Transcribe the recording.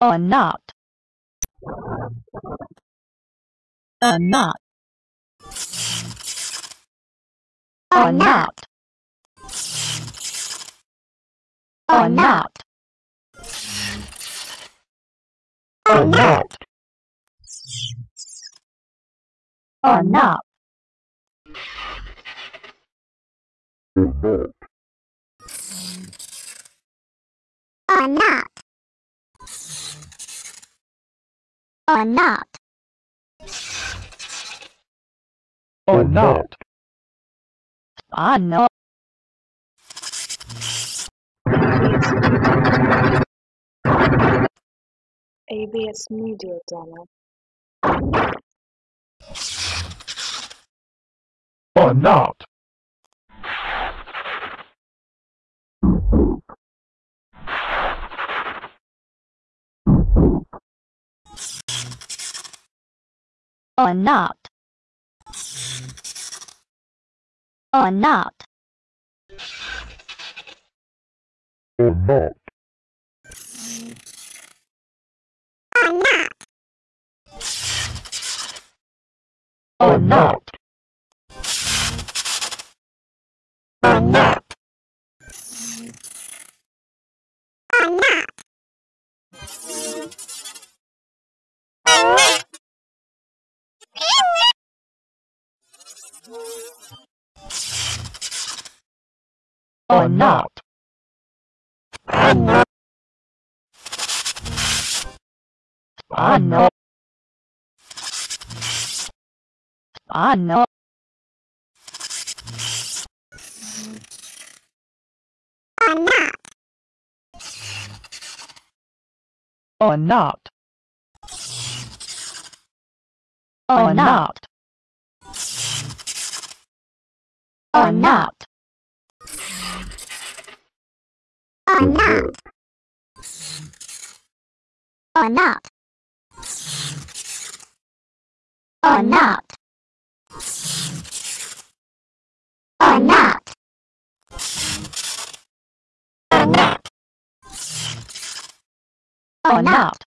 or not? Or not? Or not? Or not? Or not? Or not? Or not or not? Or not. Ah, or not ABS Media Demo. or not or not? Or not? Or not? Or not? Or not or not. Or not or not or not. Or not. Or not or not? Or not. Or not. Or not. Or not. Or not. Or not